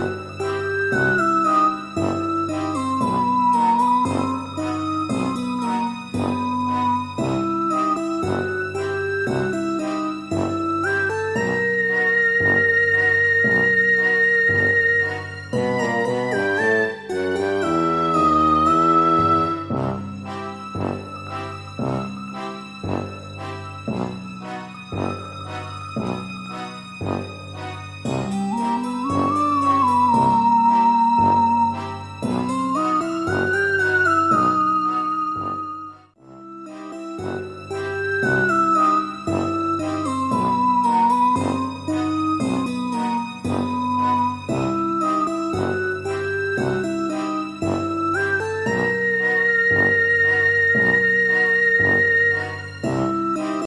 Wow. 啊，